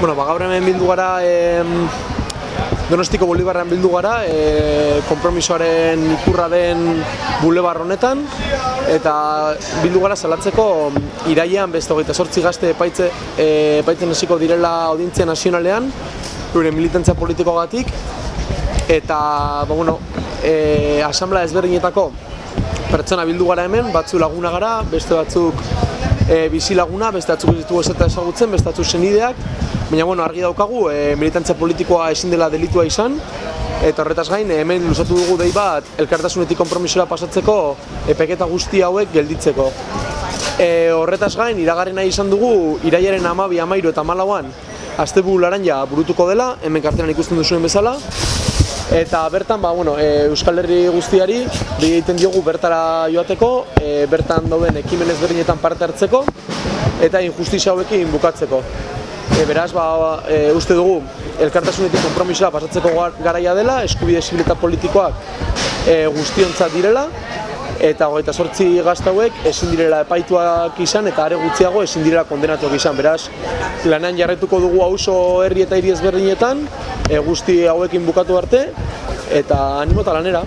Bueno, ba, gaur hemen bildu gara em, Donostiko Bolibarrean bildu gara, e, konpromisoaren ikurra den bulebar honetan eta bildu gara salatzeko irailean beste hogeita sortzi gazte epaitze, e, epaitzen hasiko direla audientzia nazionalean euren militantzia politikoagatik eta ba, bueno, e, asamblea ezberdinetako pertsona bildu gara hemen, batzu laguna gara, beste batzuk e, bizi laguna, beste batzuk ez ditugu esata ezagutzen, beste batzuk senideak, baina bueno, argi daukagu e, militantzia politikoa ezin dela delitua izan, eta horretaz gain hemen luzatu dugu dei bat elkartasunetik konpromisora pasatzeko epeketa guzti hauek gelditzeko. E, horretaz gain, iragarri nahi izan dugu, iraiaren amabi, amairu eta malauan, Aztebu laranja burutuko dela, hemen kartelan ikusten duzuen bezala, Eta bertan, ba, bueno, e, Euskal Herri guztiari egiten diogu bertara joateko, e, bertan dauden ekimen ezberdinetan parte hartzeko eta injustizia hauekin bukatzeko. E, beraz, ba, e, uste dugu elkartasunetik konpromisoa pasatzeko gar- garaia dela, eskubide zibil eta politikoak e, guztiontzat direla eta hogeita sortzi gazte hauek ezin direla epaituak izan eta are gutxiago ezin direla kondenatuak izan. Beraz, lanean jarretuko dugu auzo herri eta hiri ezberdinetan, e, guzti hauekin bukatu arte eta animo lanera.